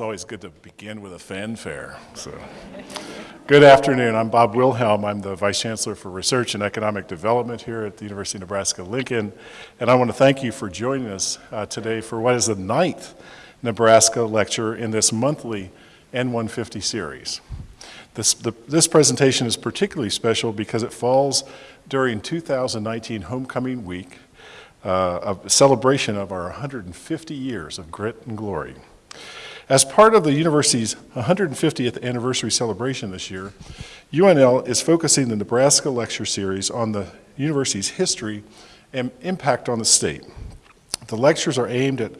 it's always good to begin with a fanfare. So, good afternoon. I'm Bob Wilhelm. I'm the Vice Chancellor for Research and Economic Development here at the University of Nebraska-Lincoln. And I want to thank you for joining us uh, today for what is the ninth Nebraska lecture in this monthly N150 series. This, the, this presentation is particularly special because it falls during 2019 Homecoming Week, uh, a celebration of our 150 years of grit and glory. As part of the university's 150th anniversary celebration this year, UNL is focusing the Nebraska Lecture Series on the university's history and impact on the state. The lectures are aimed at,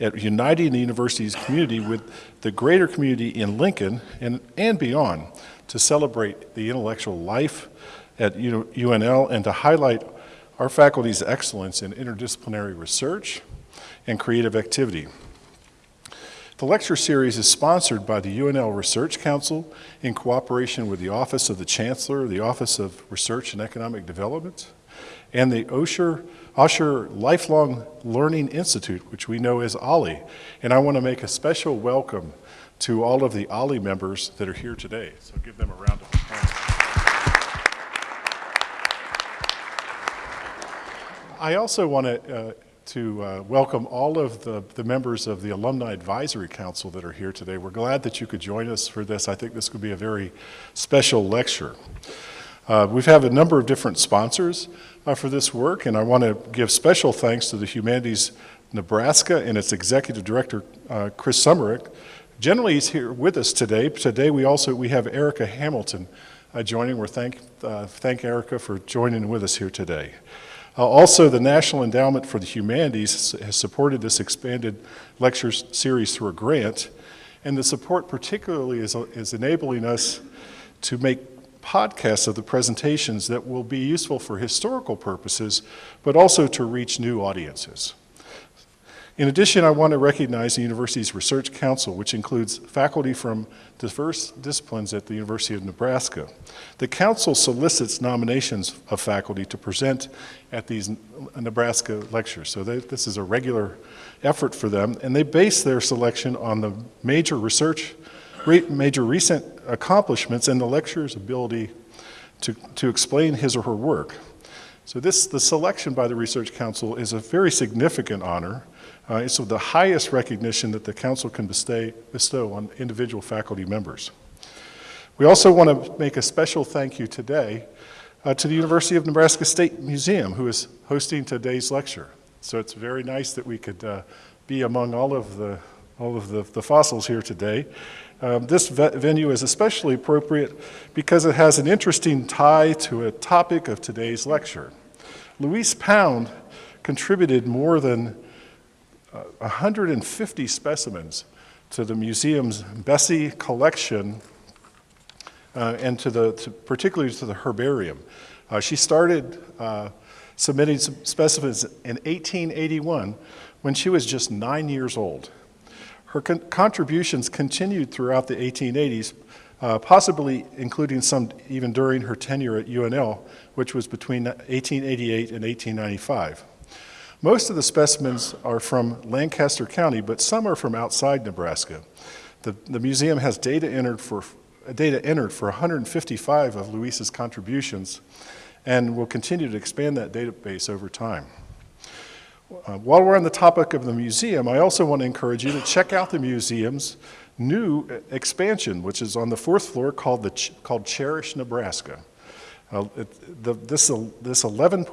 at uniting the university's community with the greater community in Lincoln and, and beyond to celebrate the intellectual life at UNL and to highlight our faculty's excellence in interdisciplinary research and creative activity. The lecture series is sponsored by the UNL Research Council in cooperation with the Office of the Chancellor, the Office of Research and Economic Development, and the Osher, Osher Lifelong Learning Institute, which we know as OLLI. And I want to make a special welcome to all of the OLLI members that are here today. So give them a round of applause. I also want to, uh, to uh, welcome all of the, the members of the Alumni Advisory Council that are here today. We're glad that you could join us for this. I think this could be a very special lecture. Uh, we have have a number of different sponsors uh, for this work, and I want to give special thanks to the Humanities Nebraska and its Executive Director, uh, Chris Sommerich. Generally, he's here with us today. Today, we also we have Erica Hamilton uh, joining. We're thank, thank Erica for joining with us here today. Uh, also, the National Endowment for the Humanities has supported this expanded lecture series through a grant, and the support particularly is, is enabling us to make podcasts of the presentations that will be useful for historical purposes, but also to reach new audiences. In addition, I want to recognize the university's Research Council, which includes faculty from diverse disciplines at the University of Nebraska. The council solicits nominations of faculty to present at these Nebraska lectures. So they, this is a regular effort for them, and they base their selection on the major research, major recent accomplishments and the lecturer's ability to, to explain his or her work. So this, the selection by the Research Council is a very significant honor uh, it's the highest recognition that the council can bestay, bestow on individual faculty members. We also want to make a special thank you today uh, to the University of Nebraska State Museum, who is hosting today's lecture. So it's very nice that we could uh, be among all of the, all of the, the fossils here today. Um, this venue is especially appropriate because it has an interesting tie to a topic of today's lecture. Louise Pound contributed more than 150 specimens to the museum's Bessey collection uh, and to the, to, particularly to the herbarium. Uh, she started uh, submitting specimens in 1881 when she was just nine years old. Her con contributions continued throughout the 1880s, uh, possibly including some even during her tenure at UNL, which was between 1888 and 1895. Most of the specimens are from Lancaster County, but some are from outside Nebraska. The, the museum has data entered for data entered for 155 of Louise's contributions and will continue to expand that database over time. Uh, while we're on the topic of the museum, I also want to encourage you to check out the museum's new expansion, which is on the fourth floor called, the Ch called Cherish Nebraska. Uh, it, the, this, this 11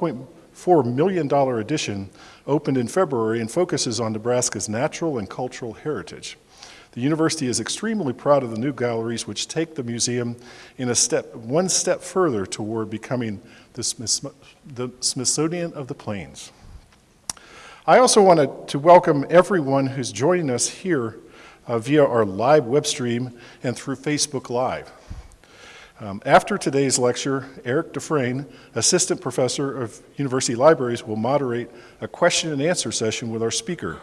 $4 million edition opened in February and focuses on Nebraska's natural and cultural heritage. The university is extremely proud of the new galleries which take the museum in a step, one step further toward becoming the, Smith, the Smithsonian of the Plains. I also wanted to welcome everyone who's joining us here uh, via our live web stream and through Facebook Live. Um, after today's lecture, Eric Dufresne, Assistant Professor of University Libraries, will moderate a question and answer session with our speaker.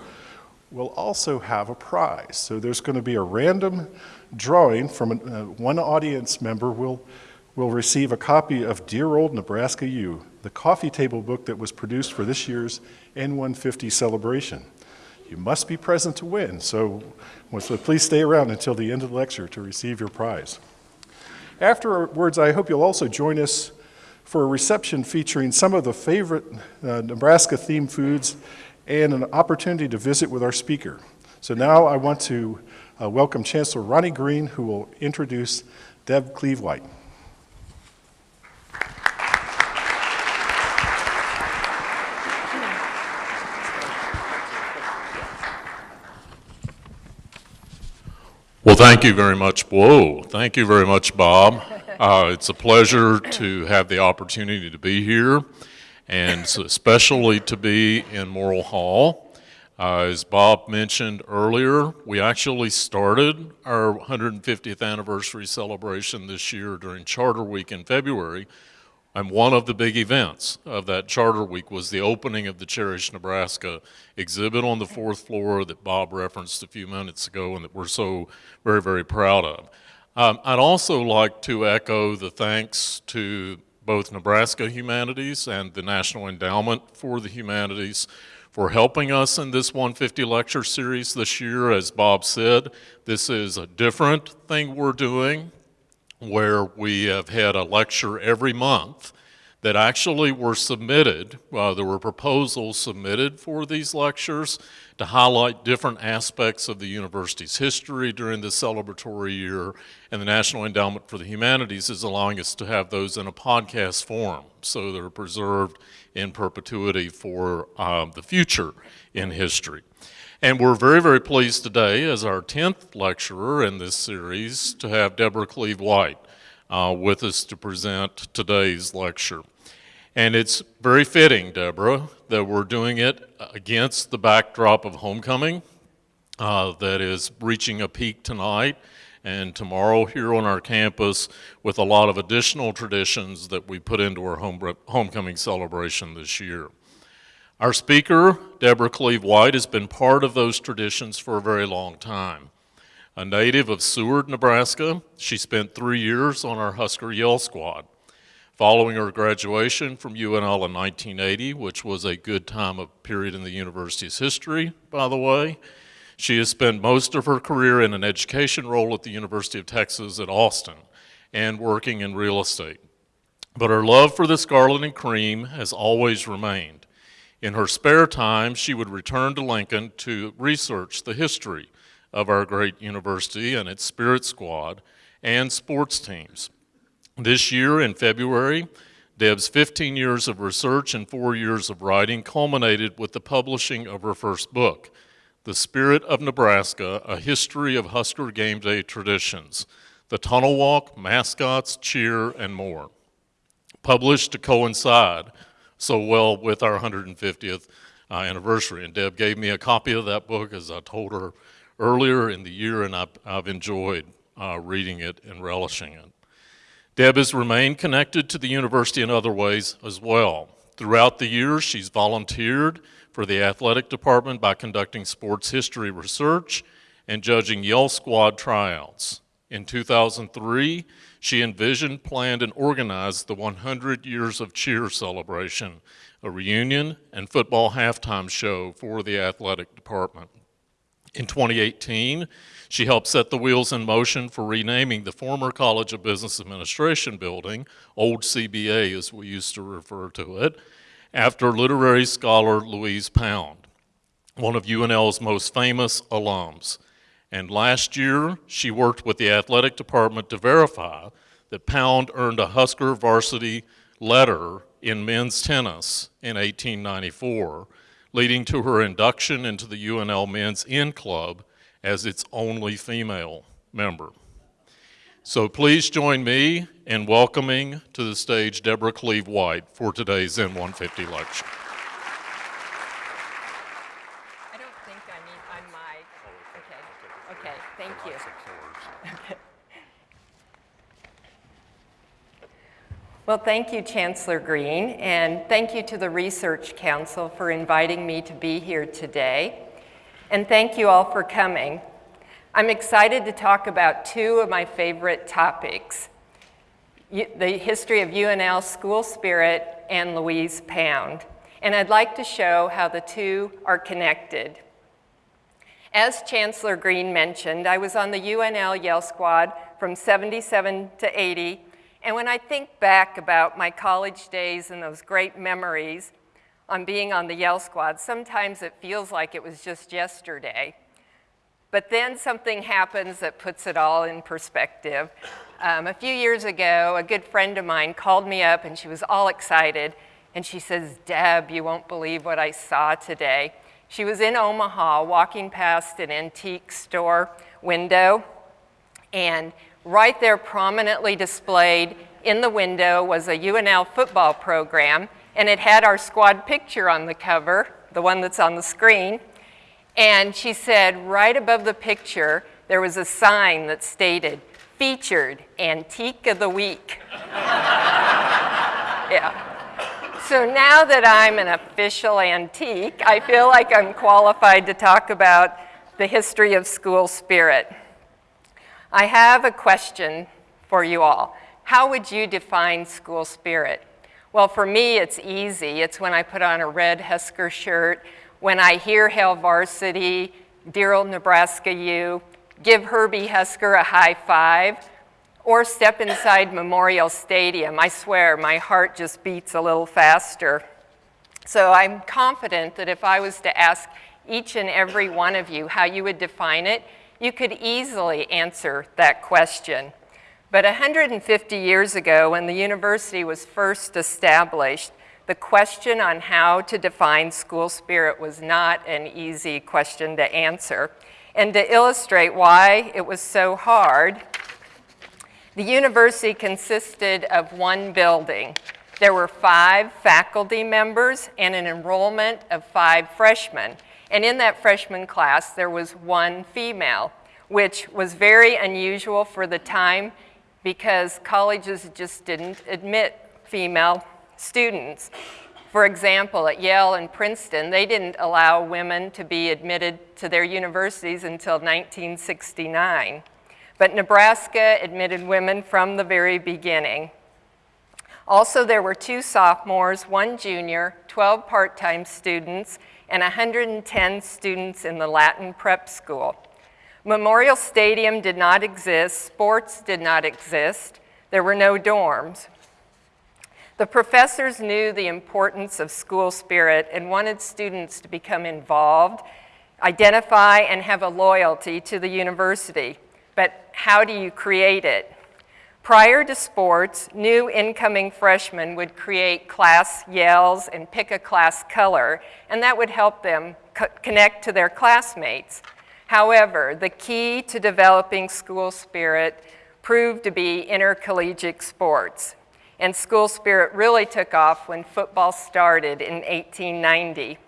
We'll also have a prize. So there's going to be a random drawing from uh, one audience member will will receive a copy of Dear Old Nebraska U, the coffee table book that was produced for this year's N150 celebration. you must be present to win. So please stay around until the end of the lecture to receive your prize. Afterwards, I hope you'll also join us for a reception featuring some of the favorite uh, Nebraska themed foods and an opportunity to visit with our speaker. So now I want to uh, welcome Chancellor Ronnie Green, who will introduce Deb Cleave-White. Well, thank you very much. Whoa, thank you very much, Bob. Uh, it's a pleasure to have the opportunity to be here, and especially to be in Morrill Hall. Uh, as Bob mentioned earlier, we actually started our 150th anniversary celebration this year during Charter Week in February, and one of the big events of that Charter Week was the opening of the Cherish Nebraska exhibit on the fourth floor that Bob referenced a few minutes ago and that we're so very, very proud of. Um, I'd also like to echo the thanks to both Nebraska Humanities and the National Endowment for the Humanities for helping us in this 150 lecture series this year. As Bob said, this is a different thing we're doing where we have had a lecture every month that actually were submitted. Uh, there were proposals submitted for these lectures to highlight different aspects of the university's history during the celebratory year, and the National Endowment for the Humanities is allowing us to have those in a podcast form, so they're preserved in perpetuity for um, the future in history. And we're very, very pleased today, as our 10th lecturer in this series, to have Deborah Cleave-White uh, with us to present today's lecture. And it's very fitting, Deborah, that we're doing it against the backdrop of homecoming uh, that is reaching a peak tonight and tomorrow here on our campus with a lot of additional traditions that we put into our home, homecoming celebration this year. Our speaker, Deborah Cleve White, has been part of those traditions for a very long time. A native of Seward, Nebraska, she spent three years on our Husker Yell squad. Following her graduation from UNL in 1980, which was a good time of period in the university's history, by the way, she has spent most of her career in an education role at the University of Texas at Austin and working in real estate. But her love for the scarlet and cream has always remained. In her spare time, she would return to Lincoln to research the history of our great university and its spirit squad and sports teams. This year in February, Deb's 15 years of research and four years of writing culminated with the publishing of her first book, The Spirit of Nebraska, A History of Husker Game Day Traditions, the Tunnel Walk, Mascots, Cheer, and more. Published to coincide so well with our 150th uh, anniversary. And Deb gave me a copy of that book, as I told her earlier in the year, and I've, I've enjoyed uh, reading it and relishing it. Deb has remained connected to the university in other ways as well. Throughout the years, she's volunteered for the athletic department by conducting sports history research and judging Yell Squad tryouts. In 2003, she envisioned, planned, and organized the 100 Years of Cheer celebration, a reunion and football halftime show for the athletic department. In 2018, she helped set the wheels in motion for renaming the former College of Business Administration building, old CBA as we used to refer to it, after literary scholar Louise Pound, one of UNL's most famous alums. And last year, she worked with the athletic department to verify that Pound earned a Husker varsity letter in men's tennis in 1894, leading to her induction into the UNL Men's N Club as its only female member. So please join me in welcoming to the stage Deborah Cleve White for today's N150 lecture. Well, thank you, Chancellor Green, and thank you to the Research Council for inviting me to be here today. And thank you all for coming. I'm excited to talk about two of my favorite topics, the history of UNL school spirit and Louise Pound. And I'd like to show how the two are connected. As Chancellor Green mentioned, I was on the UNL Yell Squad from 77 to 80, and when I think back about my college days and those great memories on being on the Yell Squad, sometimes it feels like it was just yesterday. But then something happens that puts it all in perspective. Um, a few years ago, a good friend of mine called me up and she was all excited. And she says, Deb, you won't believe what I saw today. She was in Omaha walking past an antique store window. And right there, prominently displayed in the window, was a UNL football program. And it had our squad picture on the cover, the one that's on the screen. And she said right above the picture, there was a sign that stated, featured Antique of the Week. yeah. So now that I'm an official antique, I feel like I'm qualified to talk about the history of school spirit. I have a question for you all. How would you define school spirit? Well, for me, it's easy. It's when I put on a red Husker shirt, when I hear Hail Varsity, Dear Old Nebraska U, give Herbie Husker a high five, or step inside Memorial Stadium. I swear, my heart just beats a little faster. So I'm confident that if I was to ask each and every one of you how you would define it, you could easily answer that question. But 150 years ago, when the university was first established, the question on how to define school spirit was not an easy question to answer. And to illustrate why it was so hard, the university consisted of one building. There were five faculty members and an enrollment of five freshmen. And in that freshman class, there was one female, which was very unusual for the time because colleges just didn't admit female students. For example, at Yale and Princeton, they didn't allow women to be admitted to their universities until 1969. But Nebraska admitted women from the very beginning. Also, there were two sophomores, one junior, 12 part-time students, and 110 students in the Latin prep school. Memorial Stadium did not exist, sports did not exist, there were no dorms. The professors knew the importance of school spirit and wanted students to become involved, identify, and have a loyalty to the university. But how do you create it? Prior to sports, new incoming freshmen would create class yells and pick a class color, and that would help them co connect to their classmates. However, the key to developing school spirit proved to be intercollegiate sports and school spirit really took off when football started in 1890.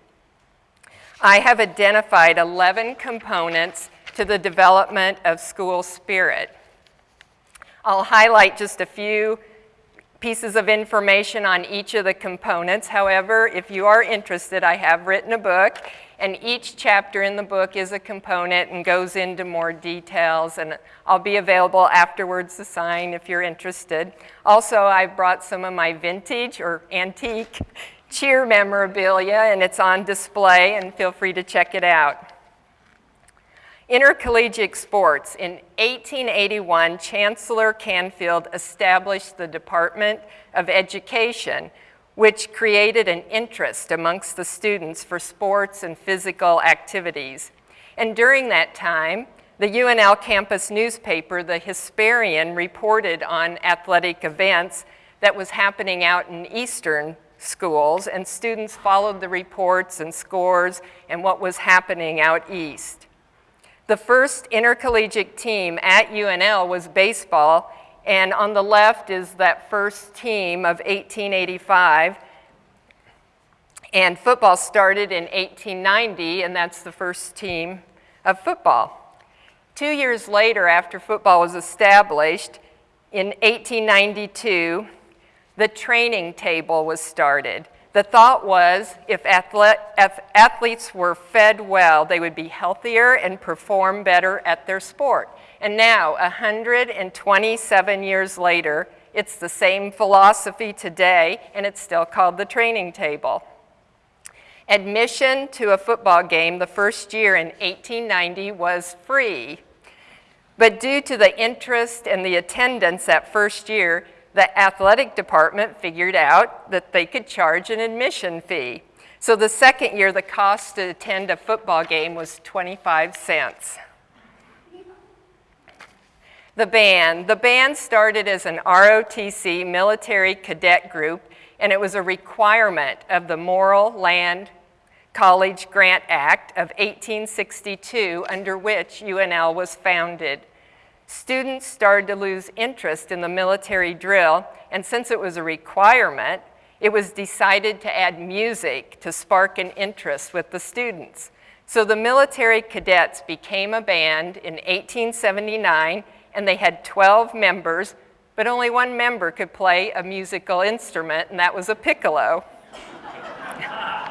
I have identified 11 components to the development of school spirit. I'll highlight just a few pieces of information on each of the components. However, if you are interested, I have written a book and each chapter in the book is a component and goes into more details, and I'll be available afterwards to sign if you're interested. Also, I brought some of my vintage or antique cheer memorabilia, and it's on display, and feel free to check it out. Intercollegiate sports. In 1881, Chancellor Canfield established the Department of Education, which created an interest amongst the students for sports and physical activities. And during that time, the UNL campus newspaper, the Hesperian, reported on athletic events that was happening out in eastern schools, and students followed the reports and scores and what was happening out east. The first intercollegiate team at UNL was baseball, and on the left is that first team of 1885. And football started in 1890, and that's the first team of football. Two years later, after football was established, in 1892, the training table was started. The thought was if, athlete, if athletes were fed well, they would be healthier and perform better at their sport. And now, 127 years later, it's the same philosophy today, and it's still called the training table. Admission to a football game the first year in 1890 was free. But due to the interest and the attendance that first year, the athletic department figured out that they could charge an admission fee. So the second year, the cost to attend a football game was 25 cents. The band. The band started as an ROTC military cadet group, and it was a requirement of the Morrill Land College Grant Act of 1862, under which UNL was founded. Students started to lose interest in the military drill, and since it was a requirement, it was decided to add music to spark an interest with the students. So the military cadets became a band in 1879 and they had 12 members, but only one member could play a musical instrument, and that was a piccolo.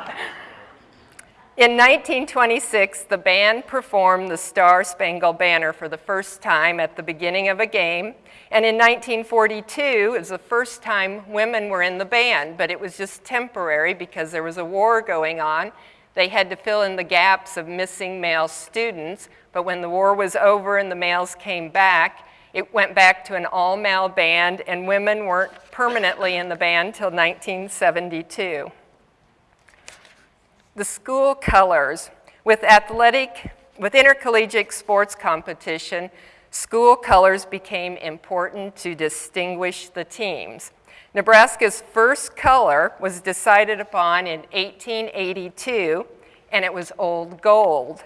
In 1926, the band performed the Star Spangled Banner for the first time at the beginning of a game. And in 1942, it was the first time women were in the band, but it was just temporary because there was a war going on. They had to fill in the gaps of missing male students, but when the war was over and the males came back, it went back to an all-male band, and women weren't permanently in the band until 1972 the school colors. With athletic, with intercollegiate sports competition, school colors became important to distinguish the teams. Nebraska's first color was decided upon in 1882, and it was old gold.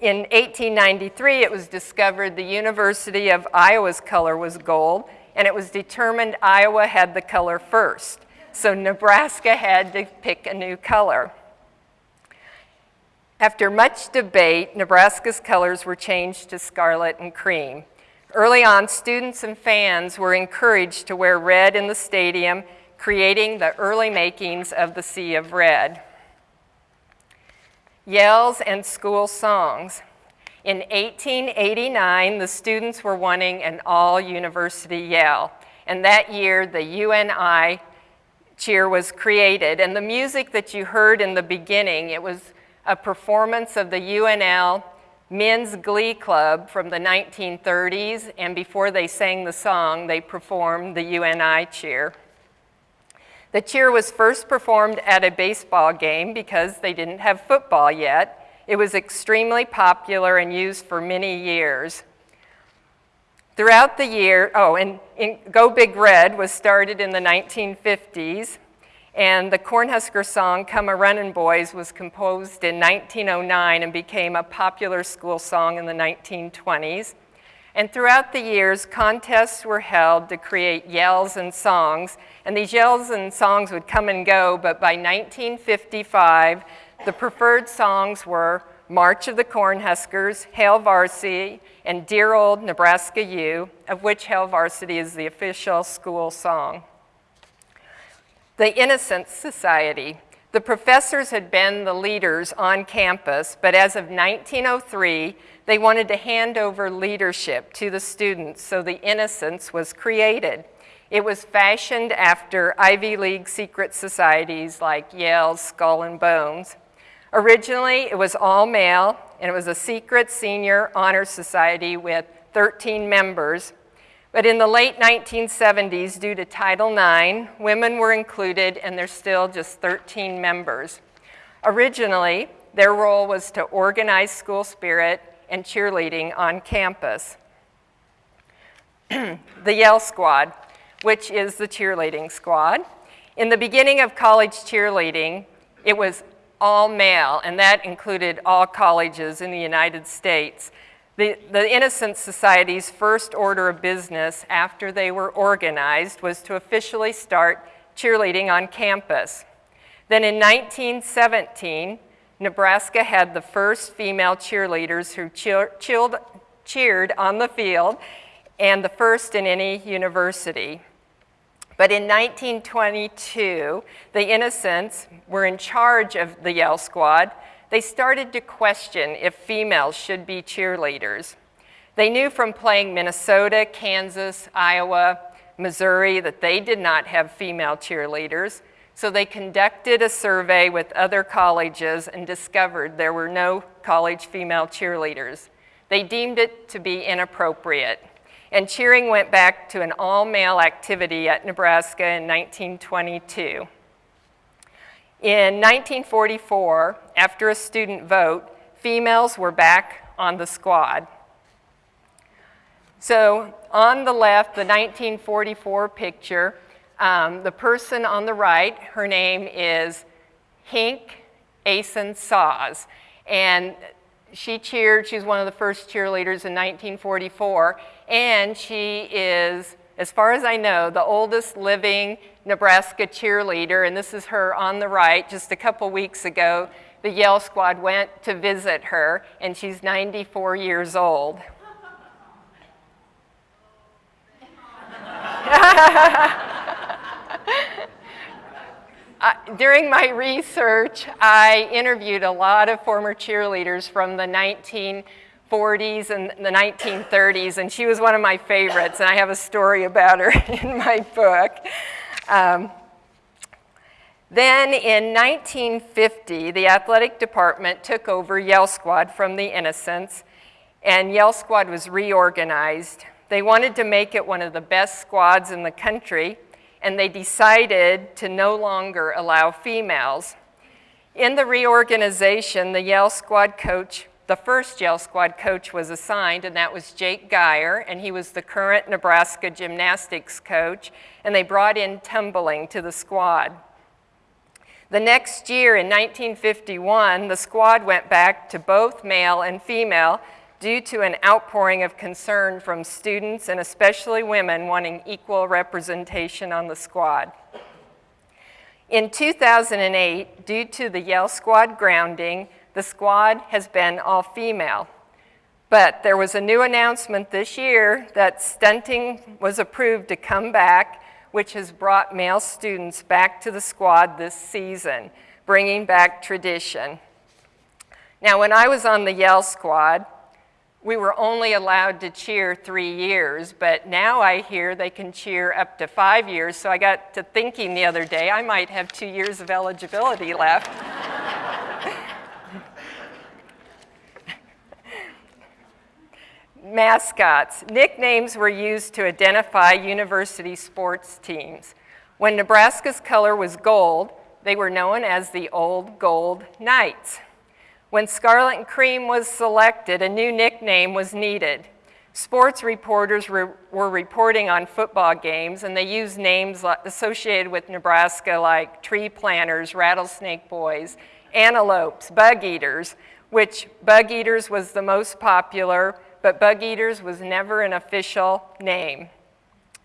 In 1893, it was discovered the University of Iowa's color was gold, and it was determined Iowa had the color first. So Nebraska had to pick a new color. After much debate, Nebraska's colors were changed to scarlet and cream. Early on, students and fans were encouraged to wear red in the stadium, creating the early makings of the Sea of Red. Yells and school songs. In 1889, the students were wanting an all-university yell, and that year the UNI cheer was created, and the music that you heard in the beginning, it was a performance of the UNL Men's Glee Club from the 1930s, and before they sang the song, they performed the UNI cheer. The cheer was first performed at a baseball game because they didn't have football yet. It was extremely popular and used for many years. Throughout the year, oh, and, and Go Big Red was started in the 1950s. And the Cornhusker song, Come a Runnin' Boys, was composed in 1909 and became a popular school song in the 1920s. And throughout the years, contests were held to create yells and songs. And these yells and songs would come and go, but by 1955, the preferred songs were March of the Cornhuskers, Hail Varsity, and Dear Old Nebraska U, of which Hail Varsity is the official school song. The Innocents Society. The professors had been the leaders on campus, but as of 1903, they wanted to hand over leadership to the students, so the Innocents was created. It was fashioned after Ivy League secret societies like Yale's Skull and Bones. Originally, it was all male, and it was a secret senior honor society with 13 members, but in the late 1970s, due to Title IX, women were included and there's still just 13 members. Originally, their role was to organize school spirit and cheerleading on campus. the Yell Squad, which is the cheerleading squad. In the beginning of college cheerleading, it was all male, and that included all colleges in the United States. The, the Innocents Society's first order of business after they were organized was to officially start cheerleading on campus. Then in 1917, Nebraska had the first female cheerleaders who cheer, chilled, cheered on the field and the first in any university. But in 1922, the Innocents were in charge of the Yell Squad they started to question if females should be cheerleaders. They knew from playing Minnesota, Kansas, Iowa, Missouri that they did not have female cheerleaders. So they conducted a survey with other colleges and discovered there were no college female cheerleaders. They deemed it to be inappropriate. And cheering went back to an all male activity at Nebraska in 1922. In 1944, after a student vote, females were back on the squad. So on the left, the 1944 picture, um, the person on the right, her name is Hink Asen Saws. And she cheered, she's one of the first cheerleaders in 1944, and she is, as far as I know, the oldest living Nebraska cheerleader, and this is her on the right. Just a couple weeks ago, the Yell Squad went to visit her, and she's 94 years old. during my research, I interviewed a lot of former cheerleaders from the 1940s and the 1930s, and she was one of my favorites, and I have a story about her in my book. Um, then in 1950, the athletic department took over Yell Squad from the Innocents, and Yell Squad was reorganized. They wanted to make it one of the best squads in the country, and they decided to no longer allow females. In the reorganization, the Yell Squad coach, the first Yell Squad coach was assigned, and that was Jake Geyer, and he was the current Nebraska gymnastics coach, and they brought in tumbling to the squad. The next year, in 1951, the squad went back to both male and female due to an outpouring of concern from students and especially women wanting equal representation on the squad. In 2008, due to the Yell Squad grounding, the squad has been all female. But there was a new announcement this year that stunting was approved to come back, which has brought male students back to the squad this season, bringing back tradition. Now, when I was on the Yell Squad, we were only allowed to cheer three years, but now I hear they can cheer up to five years. So I got to thinking the other day, I might have two years of eligibility left. Mascots. Nicknames were used to identify university sports teams. When Nebraska's color was gold, they were known as the Old Gold Knights. When Scarlet and Cream was selected, a new nickname was needed. Sports reporters re were reporting on football games, and they used names associated with Nebraska like tree planters, rattlesnake boys, antelopes, bug eaters, which bug eaters was the most popular, but bug eaters was never an official name.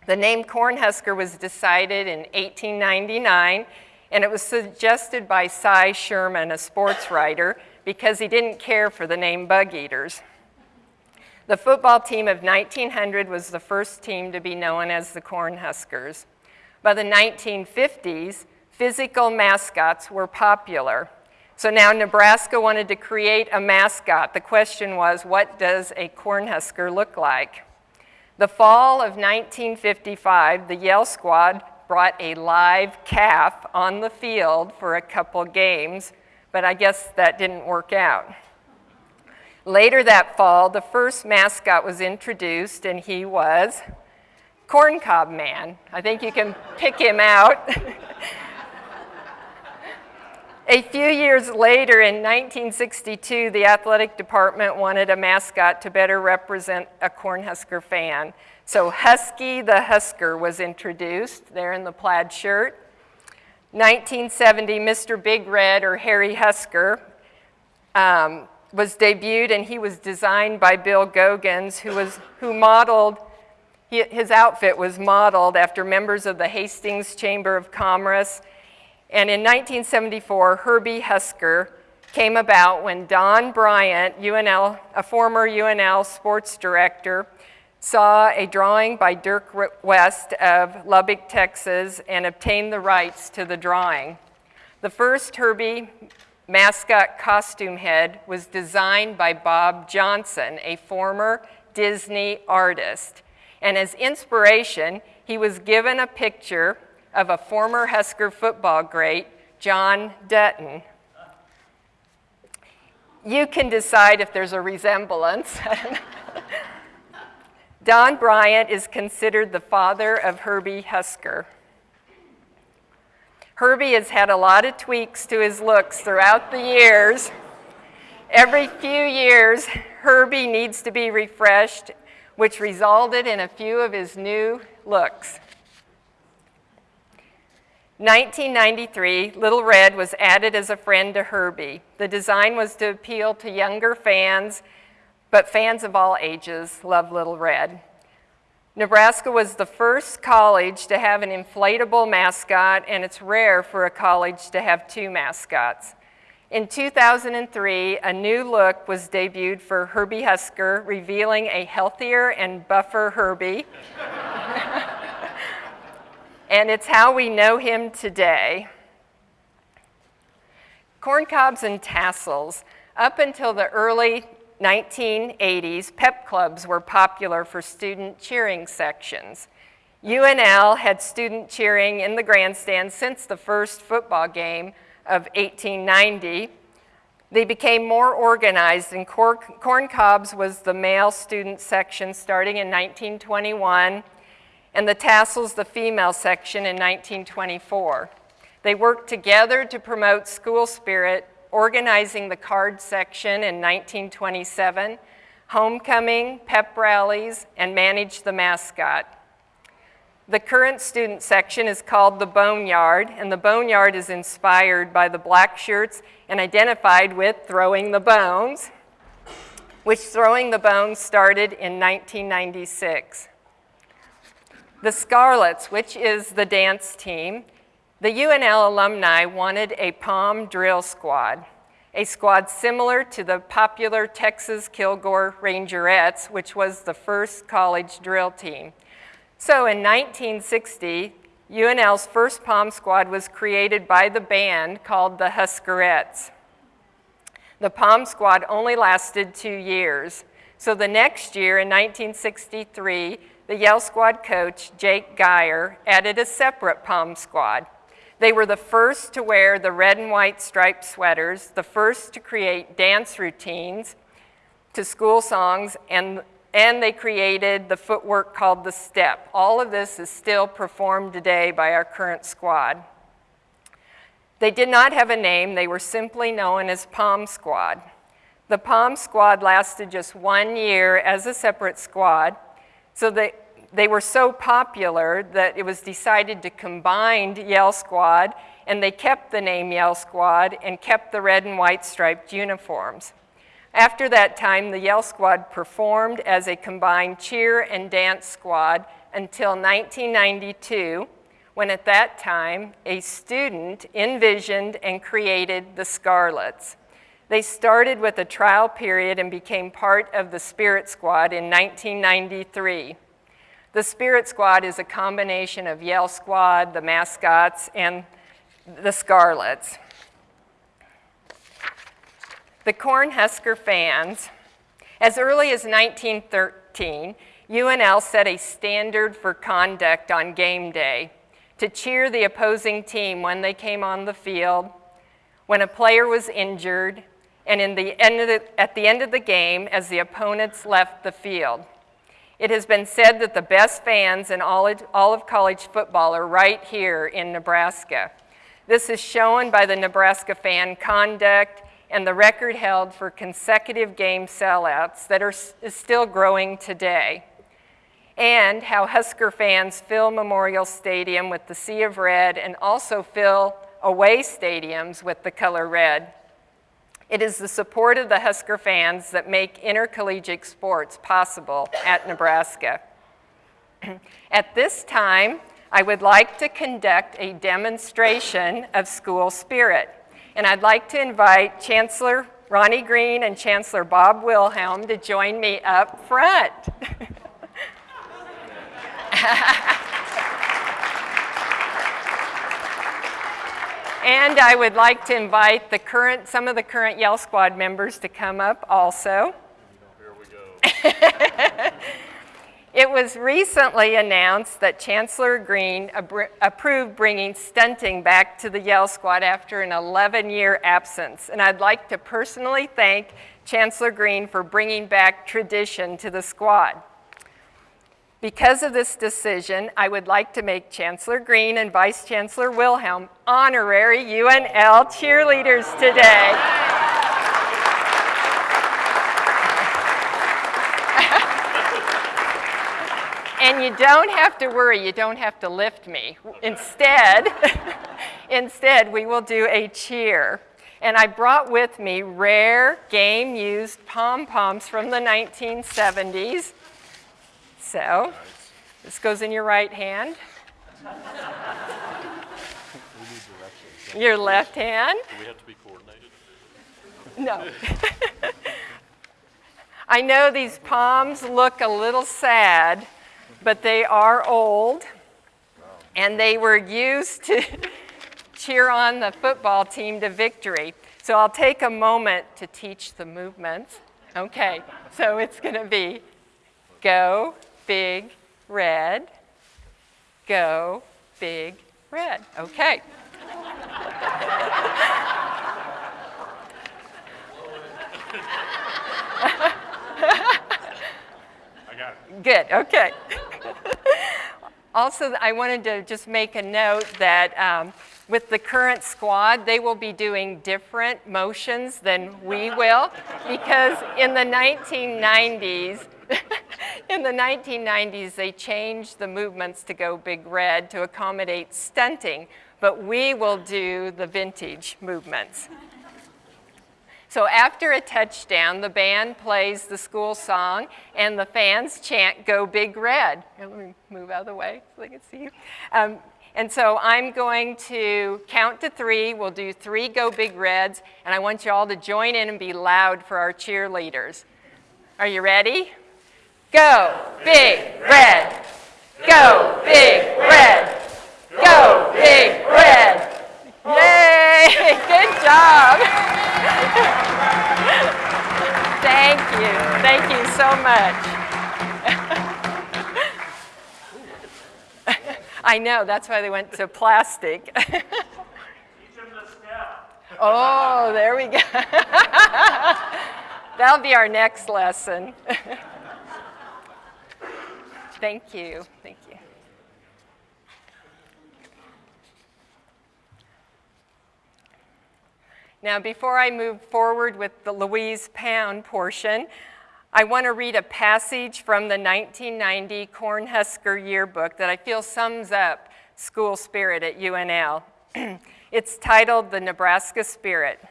The name Cornhusker was decided in 1899, and it was suggested by Cy Sherman, a sports writer, because he didn't care for the name Bug Eaters. The football team of 1900 was the first team to be known as the Cornhuskers. By the 1950s, physical mascots were popular. So now Nebraska wanted to create a mascot. The question was, what does a Cornhusker look like? The fall of 1955, the Yell Squad brought a live calf on the field for a couple games but I guess that didn't work out. Later that fall, the first mascot was introduced, and he was Corncob Man. I think you can pick him out. a few years later, in 1962, the athletic department wanted a mascot to better represent a Cornhusker fan. So Husky the Husker was introduced there in the plaid shirt. 1970, Mr. Big Red, or Harry Husker, um, was debuted, and he was designed by Bill Gogans, who, was, who modeled, his outfit was modeled after members of the Hastings Chamber of Commerce. And in 1974, Herbie Husker came about when Don Bryant, UNL, a former UNL sports director, saw a drawing by Dirk West of Lubbock, Texas, and obtained the rights to the drawing. The first Herbie mascot costume head was designed by Bob Johnson, a former Disney artist. And as inspiration, he was given a picture of a former Husker football great, John Dutton. You can decide if there's a resemblance. Don Bryant is considered the father of Herbie Husker. Herbie has had a lot of tweaks to his looks throughout the years. Every few years, Herbie needs to be refreshed, which resulted in a few of his new looks. 1993, Little Red was added as a friend to Herbie. The design was to appeal to younger fans, but fans of all ages love Little Red. Nebraska was the first college to have an inflatable mascot, and it's rare for a college to have two mascots. In 2003, a new look was debuted for Herbie Husker, revealing a healthier and buffer Herbie. and it's how we know him today. Corn cobs and tassels. Up until the early 1980s, pep clubs were popular for student cheering sections. UNL had student cheering in the grandstand since the first football game of 1890. They became more organized, and Corn Cobs was the male student section starting in 1921 and the tassels the female section in 1924. They worked together to promote school spirit, organizing the card section in 1927, homecoming, pep rallies, and managed the mascot. The current student section is called the Boneyard, and the Boneyard is inspired by the black shirts and identified with Throwing the Bones, which Throwing the Bones started in 1996. The Scarlets, which is the dance team, the UNL alumni wanted a POM drill squad, a squad similar to the popular Texas Kilgore Rangerettes, which was the first college drill team. So in 1960, UNL's first POM squad was created by the band called the Huskerettes. The POM squad only lasted two years. So the next year, in 1963, the Yell Squad coach, Jake Geyer, added a separate POM squad. They were the first to wear the red and white striped sweaters, the first to create dance routines to school songs, and, and they created the footwork called the step. All of this is still performed today by our current squad. They did not have a name, they were simply known as POM Squad. The POM Squad lasted just one year as a separate squad, so they, they were so popular that it was decided to combine Yell Squad, and they kept the name Yell Squad and kept the red and white striped uniforms. After that time, the Yell Squad performed as a combined cheer and dance squad until 1992, when at that time, a student envisioned and created the Scarlets. They started with a trial period and became part of the Spirit Squad in 1993. The Spirit Squad is a combination of Yell Squad, the mascots, and the Scarlets. The Cornhusker fans, as early as 1913, UNL set a standard for conduct on game day to cheer the opposing team when they came on the field, when a player was injured, and in the the, at the end of the game as the opponents left the field. It has been said that the best fans in all of, all of college football are right here in Nebraska. This is shown by the Nebraska fan conduct and the record held for consecutive game sellouts that are, is still growing today. And how Husker fans fill Memorial Stadium with the sea of red and also fill away stadiums with the color red. It is the support of the Husker fans that make intercollegiate sports possible at Nebraska. at this time, I would like to conduct a demonstration of school spirit. And I'd like to invite Chancellor Ronnie Green and Chancellor Bob Wilhelm to join me up front. And I would like to invite the current, some of the current Yell Squad members to come up also. Here we go. It was recently announced that Chancellor Green approved bringing stunting back to the Yell Squad after an 11-year absence. And I'd like to personally thank Chancellor Green for bringing back tradition to the squad. Because of this decision, I would like to make Chancellor Green and Vice Chancellor Wilhelm honorary UNL cheerleaders today. And you don't have to worry, you don't have to lift me. Instead, instead we will do a cheer. And I brought with me rare game used pom-poms from the 1970s. So, this goes in your right hand. Your left hand. Do we have to be coordinated? No. I know these palms look a little sad, but they are old, and they were used to cheer on the football team to victory. So I'll take a moment to teach the movements. Okay, so it's going to be go, big, red, go, big, red. Okay. Good, okay. also, I wanted to just make a note that um, with the current squad, they will be doing different motions than we will because in the 1990s, in the 1990s, they changed the movements to go big red to accommodate stunting, but we will do the vintage movements. So after a touchdown, the band plays the school song and the fans chant, Go Big Red. Here, let me move out of the way so they can see you. Um, and so I'm going to count to three. We'll do three Go Big Reds, and I want you all to join in and be loud for our cheerleaders. Are you ready? Go Big Red! Go Big Red! Go Big Red! Yay! Good job! Thank you. Thank you so much. I know, that's why they went to plastic. oh, there we go. That'll be our next lesson. Thank you. Thank you. Now, before I move forward with the Louise Pound portion, I want to read a passage from the 1990 Cornhusker Yearbook that I feel sums up school spirit at UNL. it's titled The Nebraska Spirit.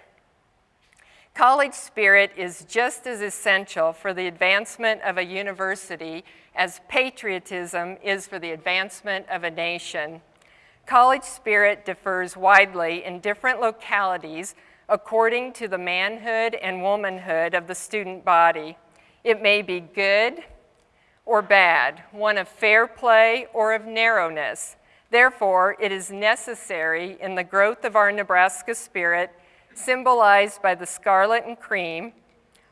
College spirit is just as essential for the advancement of a university as patriotism is for the advancement of a nation. College spirit differs widely in different localities according to the manhood and womanhood of the student body. It may be good or bad, one of fair play or of narrowness. Therefore, it is necessary in the growth of our Nebraska spirit, symbolized by the scarlet and cream,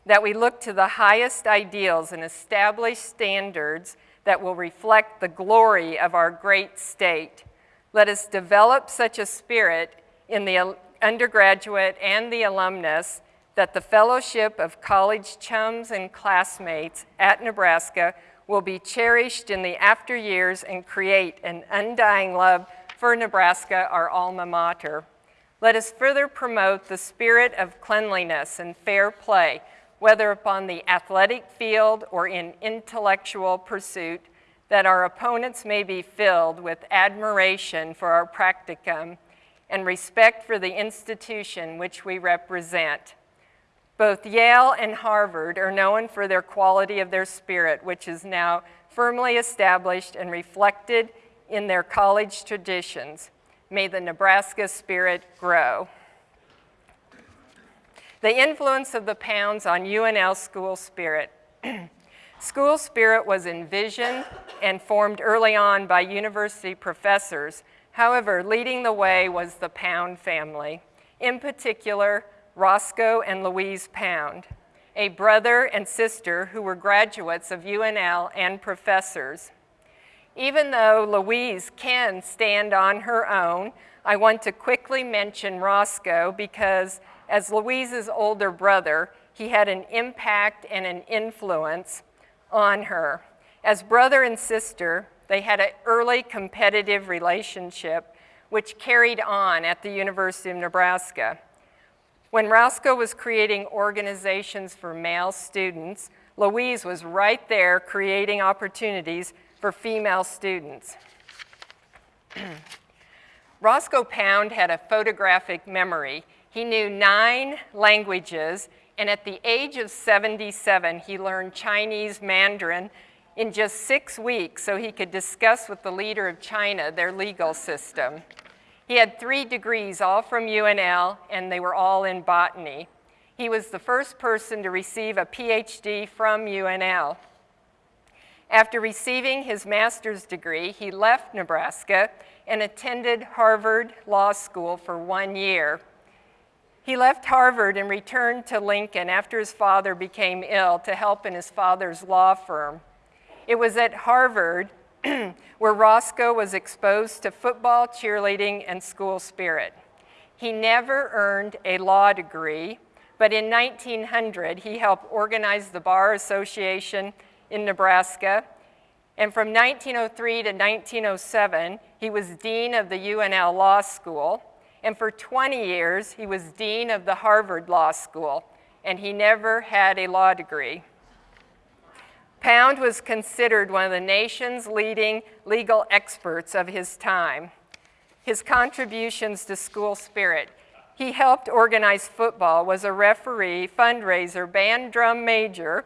that we look to the highest ideals and established standards that will reflect the glory of our great state. Let us develop such a spirit in the undergraduate and the alumnus that the fellowship of college chums and classmates at Nebraska will be cherished in the after years and create an undying love for Nebraska, our alma mater. Let us further promote the spirit of cleanliness and fair play, whether upon the athletic field or in intellectual pursuit, that our opponents may be filled with admiration for our practicum and respect for the institution which we represent. Both Yale and Harvard are known for their quality of their spirit, which is now firmly established and reflected in their college traditions. May the Nebraska spirit grow. The influence of the Pounds on UNL school spirit. school spirit was envisioned and formed early on by university professors. However, leading the way was the Pound family. In particular, Roscoe and Louise Pound. a brother and sister who were graduates of UNL and professors. Even though Louise can stand on her own, I want to quickly mention Roscoe because as Louise's older brother, he had an impact and an influence on her. As brother and sister, they had an early competitive relationship which carried on at the University of Nebraska. When Roscoe was creating organizations for male students, Louise was right there creating opportunities for female students. Roscoe Pound had a photographic memory. He knew nine languages, and at the age of 77, he learned Chinese Mandarin in just six weeks so he could discuss with the leader of China their legal system. He had three degrees, all from UNL, and they were all in botany. He was the first person to receive a PhD from UNL. After receiving his master's degree, he left Nebraska and attended Harvard Law School for one year. He left Harvard and returned to Lincoln after his father became ill to help in his father's law firm. It was at Harvard where Roscoe was exposed to football, cheerleading, and school spirit. He never earned a law degree, but in 1900 he helped organize the Bar Association in Nebraska. And from 1903 to 1907, he was dean of the UNL Law School. And for 20 years, he was dean of the Harvard Law School. And he never had a law degree. Pound was considered one of the nation's leading legal experts of his time. His contributions to school spirit. He helped organize football, was a referee, fundraiser, band drum major,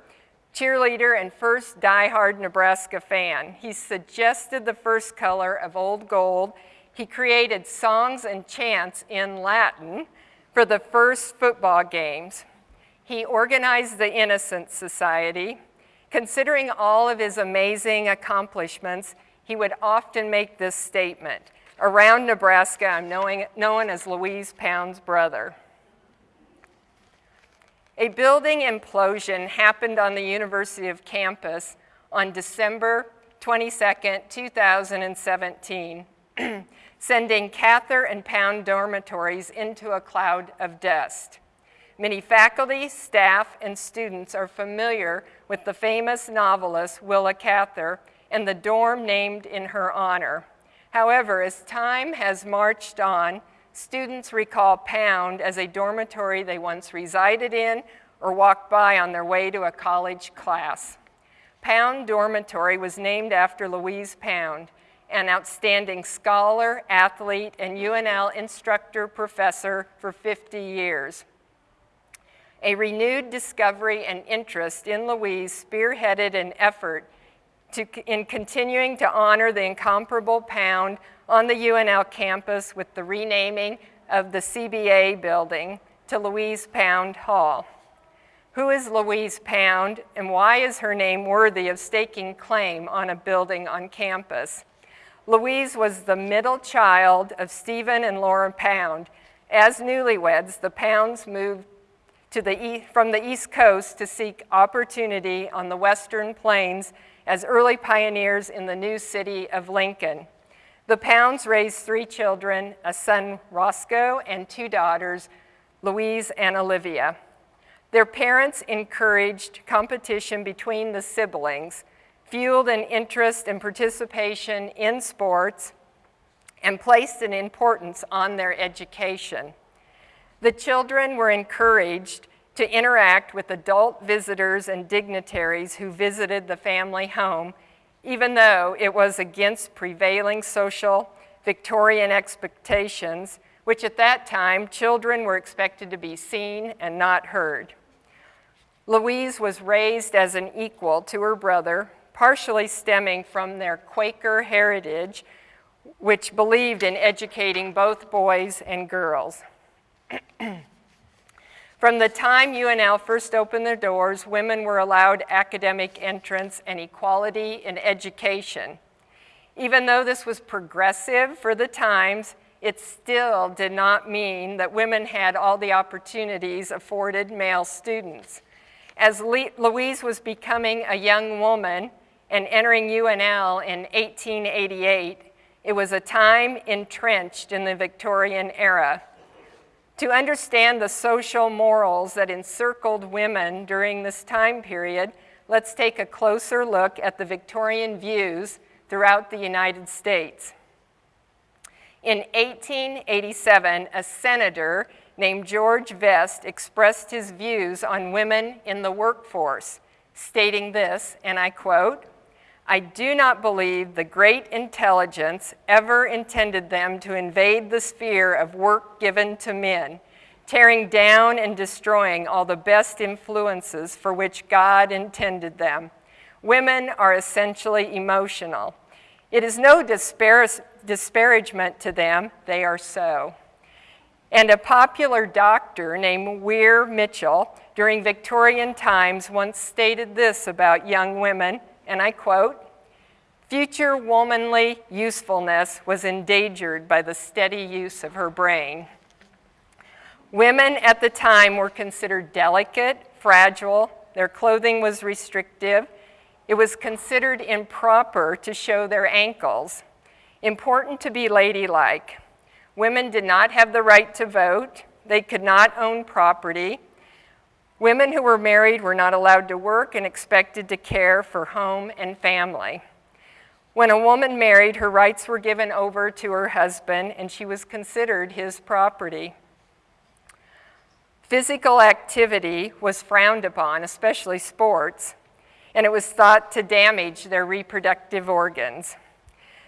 cheerleader, and first die-hard Nebraska fan. He suggested the first color of old gold. He created songs and chants in Latin for the first football games. He organized the Innocents Society. Considering all of his amazing accomplishments, he would often make this statement, around Nebraska, I'm knowing, known as Louise Pound's brother. A building implosion happened on the University of campus on December 22, 2017, sending Cather and Pound dormitories into a cloud of dust. Many faculty, staff, and students are familiar with the famous novelist Willa Cather and the dorm named in her honor. However, as time has marched on, students recall Pound as a dormitory they once resided in or walked by on their way to a college class. Pound Dormitory was named after Louise Pound, an outstanding scholar, athlete, and UNL instructor professor for 50 years. A renewed discovery and interest in Louise spearheaded an effort to, in continuing to honor the incomparable Pound on the UNL campus with the renaming of the CBA building to Louise Pound Hall. Who is Louise Pound and why is her name worthy of staking claim on a building on campus? Louise was the middle child of Stephen and Laura Pound. As newlyweds, the Pounds moved the, from the East Coast to seek opportunity on the Western Plains as early pioneers in the new city of Lincoln. The Pounds raised three children, a son, Roscoe, and two daughters, Louise and Olivia. Their parents encouraged competition between the siblings, fueled an interest and participation in sports, and placed an importance on their education. The children were encouraged to interact with adult visitors and dignitaries who visited the family home, even though it was against prevailing social Victorian expectations, which at that time children were expected to be seen and not heard. Louise was raised as an equal to her brother, partially stemming from their Quaker heritage, which believed in educating both boys and girls. From the time UNL first opened their doors, women were allowed academic entrance and equality in education. Even though this was progressive for the times, it still did not mean that women had all the opportunities afforded male students. As Louise was becoming a young woman and entering UNL in 1888, it was a time entrenched in the Victorian era. To understand the social morals that encircled women during this time period, let's take a closer look at the Victorian views throughout the United States. In 1887, a senator named George Vest expressed his views on women in the workforce, stating this, and I quote, I do not believe the great intelligence ever intended them to invade the sphere of work given to men, tearing down and destroying all the best influences for which God intended them. Women are essentially emotional. It is no dispar- disparagement to them, they are so. And a popular doctor named Weir Mitchell during Victorian times once stated this about young women and I quote, future womanly usefulness was endangered by the steady use of her brain. Women at the time were considered delicate, fragile, their clothing was restrictive, it was considered improper to show their ankles, important to be ladylike. Women did not have the right to vote, they could not own property, Women who were married were not allowed to work and expected to care for home and family. When a woman married, her rights were given over to her husband and she was considered his property. Physical activity was frowned upon, especially sports, and it was thought to damage their reproductive organs.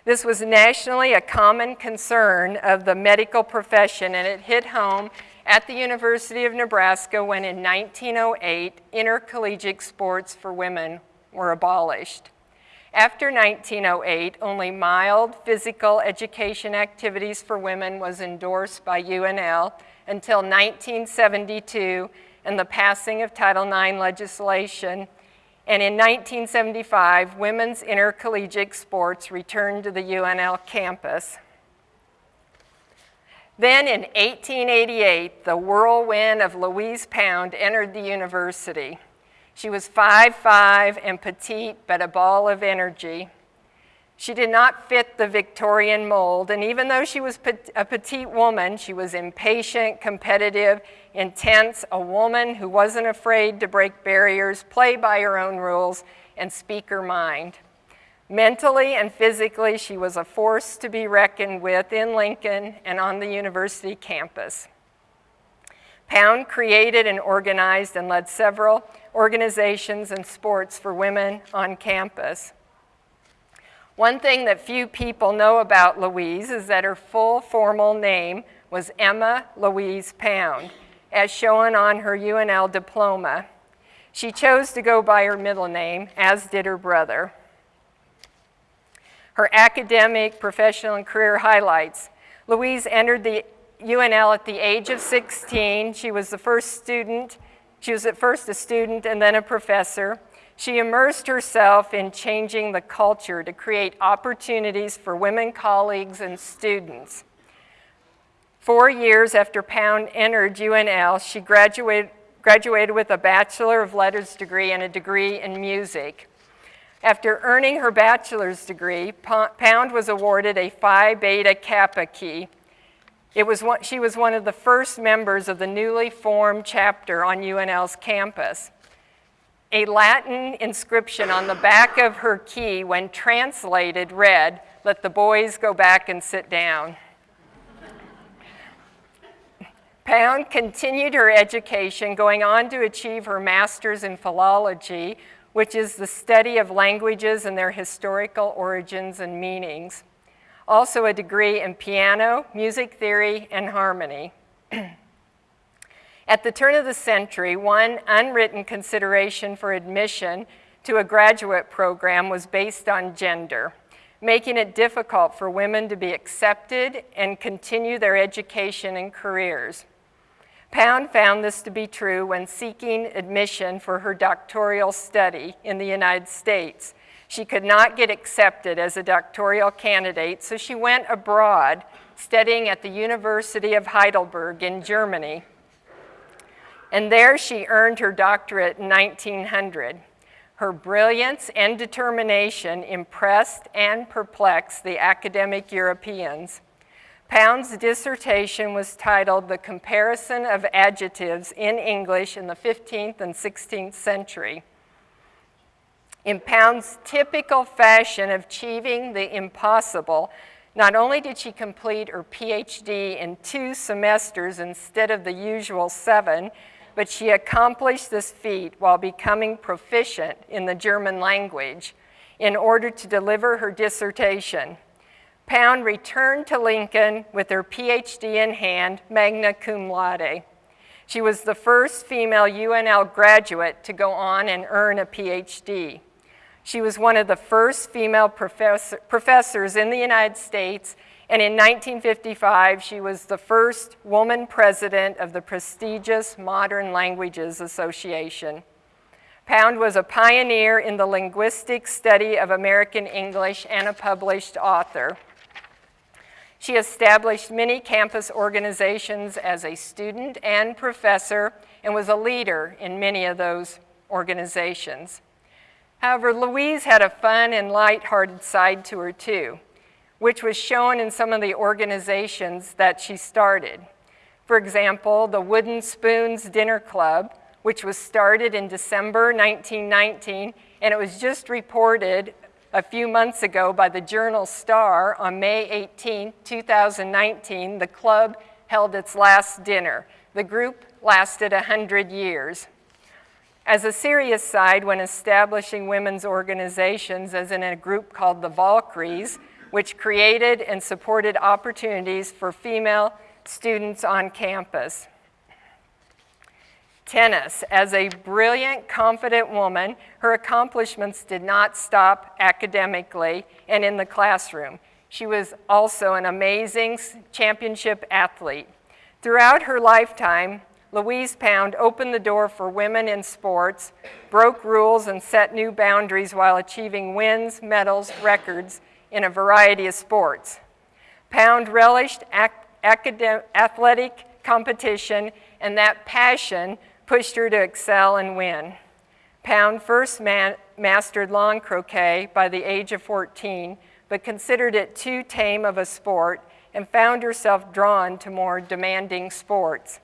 This was nationally a common concern of the medical profession, and it hit home at the University of Nebraska when in 1908 intercollegiate sports for women were abolished. After 1908, only mild physical education activities for women was endorsed by UNL until 1972 and the passing of Title IX legislation. And in 1975, women's intercollegiate sports returned to the UNL campus. Then in 1888, the whirlwind of Louise Pound entered the university. She was 5'5 and petite, but a ball of energy. She did not fit the Victorian mold, and even though she was a petite woman, she was impatient, competitive, intense, a woman who wasn't afraid to break barriers, play by her own rules, and speak her mind. Mentally and physically, she was a force to be reckoned with in Lincoln and on the university campus. Pound created and organized and led several organizations and sports for women on campus. One thing that few people know about Louise is that her full formal name was Emma Louise Pound, as shown on her UNL diploma. She chose to go by her middle name, as did her brother. Her academic, professional, and career highlights. Louise entered the UNL at the age of 16. She was the first student, she was at first a student and then a professor. She immersed herself in changing the culture to create opportunities for women colleagues and students. Four years after Pound entered UNL, she graduated, graduated with a Bachelor of Letters degree and a degree in music. After earning her bachelor's degree, Pound was awarded a Phi Beta Kappa key. It was one, she was one of the first members of the newly formed chapter on UNL's campus. A Latin inscription on the back of her key, when translated, read, Let the boys go back and sit down. Pound continued her education, going on to achieve her master's in philology which is the study of languages and their historical origins and meanings. Also a degree in piano, music theory, and harmony. At the turn of the century, one unwritten consideration for admission to a graduate program was based on gender, making it difficult for women to be accepted and continue their education and careers. Pound found this to be true when seeking admission for her doctoral study in the United States. She could not get accepted as a doctoral candidate, so she went abroad studying at the University of Heidelberg in Germany. and there she earned her doctorate in 1900. Her brilliance and determination impressed and perplexed the academic Europeans. Pound's dissertation was titled The Comparison of Adjectives in English in the 15th and 16th Century. In Pound's typical fashion of achieving the impossible, not only did she complete her PhD in two semesters instead of the usual seven, but she accomplished this feat while becoming proficient in the German language in order to deliver her dissertation. Pound returned to Lincoln with her PhD in hand, magna cum laude. She was the first female UNL graduate to go on and earn a PhD. She was one of the first female professor, professors in the United States, and in 1955, she was the first woman president of the prestigious Modern Languages Association. Pound was a pioneer in the linguistic study of American English and a published author. She established many campus organizations as a student and professor and was a leader in many of those organizations. However, Louise had a fun and light-hearted side to her too, which was shown in some of the organizations that she started. For example, the Wooden Spoons Dinner Club, which was started in December 1919, and it was just reported a few months ago by the Journal Star on May 18, 2019, the club held its last dinner. The group lasted 100 years. As a serious side, when establishing women's organizations, as in a group called the Valkyries, which created and supported opportunities for female students on campus. Tennis. As a brilliant, confident woman, her accomplishments did not stop academically and in the classroom. She was also an amazing championship athlete. Throughout her lifetime, Louise Pound opened the door for women in sports, broke rules, and set new boundaries while achieving wins, medals, records in a variety of sports. Pound relished athletic competition, and that passion pushed her to excel and win. Pound first ma mastered lawn croquet by the age of 14, but considered it too tame of a sport and found herself drawn to more demanding sports.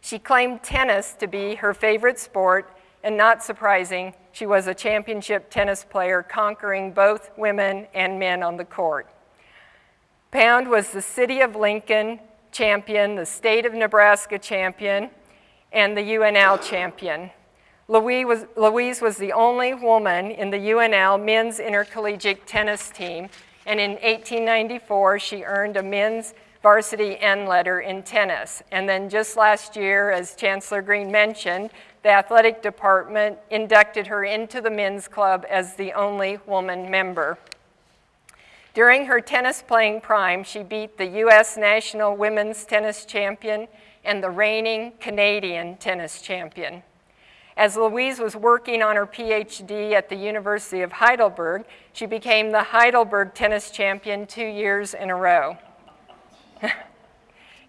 She claimed tennis to be her favorite sport, and not surprising, she was a championship tennis player, conquering both women and men on the court. Pound was the City of Lincoln champion, the State of Nebraska champion, and the UNL champion. Louise was, Louise was the only woman in the UNL men's intercollegiate tennis team, and in 1894 she earned a men's varsity N letter in tennis. And then just last year, as Chancellor Green mentioned, the athletic department inducted her into the N Club as the only woman member. During her tennis playing prime, she beat the U.S. national women's tennis champion and the reigning Canadian tennis champion. As Louise was working on her PhD at the University of Heidelberg, she became the Heidelberg tennis champion two years in a row.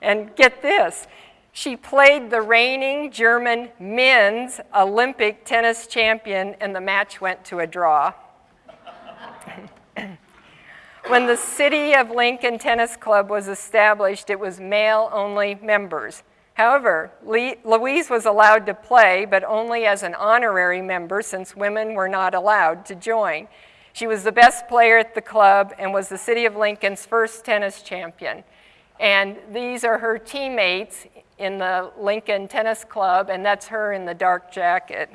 and get this, she played the reigning German men's Olympic tennis champion, and the match went to a draw. when the City of Lincoln Tennis Club was established, it was male-only members. However, Louise was allowed to play, but only as an honorary member since women were not allowed to join. She was the best player at the club and was the City of Lincoln's first tennis champion. And these are her teammates in the Lincoln Tennis Club, and that's her in the dark jacket.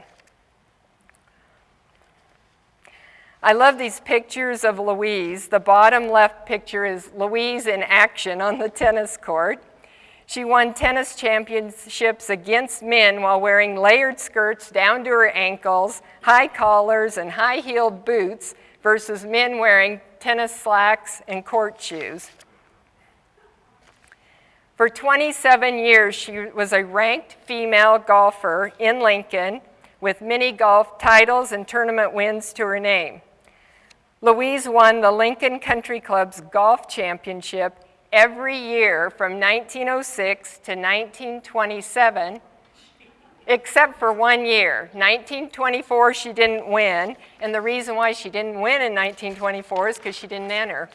I love these pictures of Louise. The bottom left picture is Louise in action on the tennis court. She won tennis championships against men while wearing layered skirts down to her ankles, high collars, and high-heeled boots versus men wearing tennis slacks and court shoes. For 27 years, she was a ranked female golfer in Lincoln with many golf titles and tournament wins to her name. Louise won the Lincoln Country Club's golf championship every year from 1906 to 1927, except for one year. 1924, she didn't win, and the reason why she didn't win in 1924 is because she didn't enter.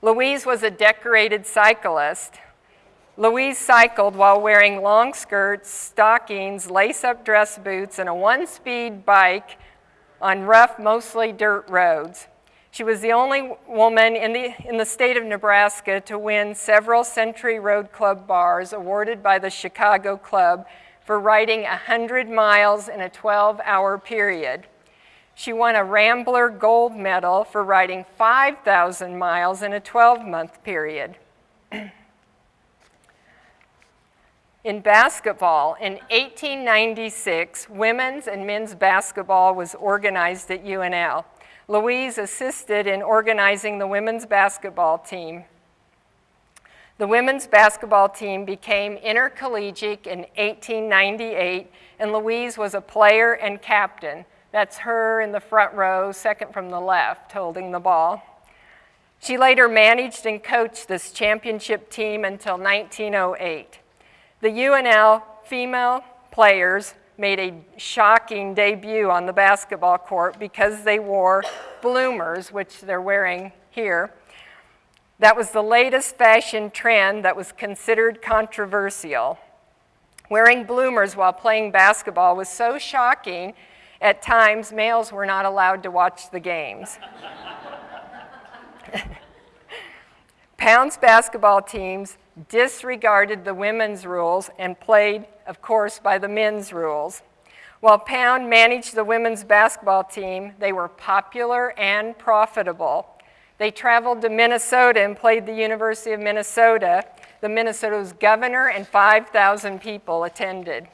Louise was a decorated cyclist. Louise cycled while wearing long skirts, stockings, lace up dress boots, and a one speed bike on rough, mostly dirt roads. She was the only woman in the, in the state of Nebraska to win several Century Road Club bars awarded by the Chicago Club for riding 100 miles in a 12 hour period. She won a Rambler Gold Medal for riding 5,000 miles in a 12 month period. In basketball, in 1896, women's and men's basketball was organized at UNL. Louise assisted in organizing the women's basketball team. The women's basketball team became intercollegiate in 1898, and Louise was a player and captain. That's her in the front row, second from the left, holding the ball. She later managed and coached this championship team until 1908. The UNL female players made a shocking debut on the basketball court because they wore bloomers, which they're wearing here. That was the latest fashion trend that was considered controversial. Wearing bloomers while playing basketball was so shocking, at times males were not allowed to watch the games. Pound's basketball teams disregarded the women's rules and played, of course, by the men's rules. While Pound managed the women's basketball team, they were popular and profitable. They traveled to Minnesota and played the University of Minnesota. The Minnesota's governor and 5,000 people attended.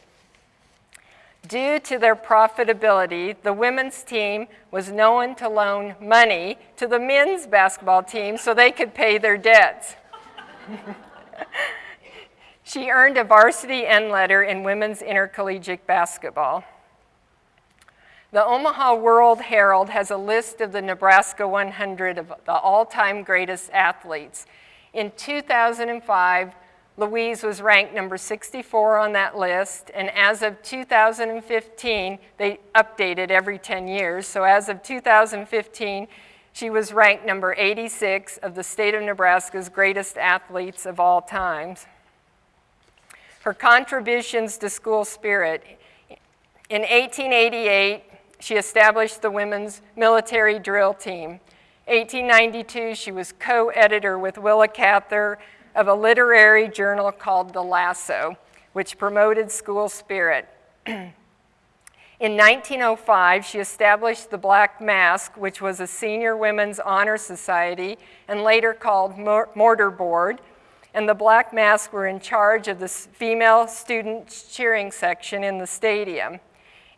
Due to their profitability, the women's team was known to loan money to the men's basketball team so they could pay their debts. she earned a varsity N letter in women's intercollegiate basketball. The Omaha World Herald has a list of the Nebraska 100 of the all-time greatest athletes. In 2005, Louise was ranked number 64 on that list, and as of 2015, they updated every 10 years, so as of 2015, she was ranked number 86 of the state of Nebraska's greatest athletes of all times. Her contributions to school spirit. In 1888, she established the women's military drill team. 1892, she was co-editor with Willa Cather of a literary journal called The Lasso, which promoted school spirit. In 1905, she established the Black Masque, which was a senior women's honor society and later called Mortar Board. And the Black Masque were in charge of the female student cheering section in the stadium.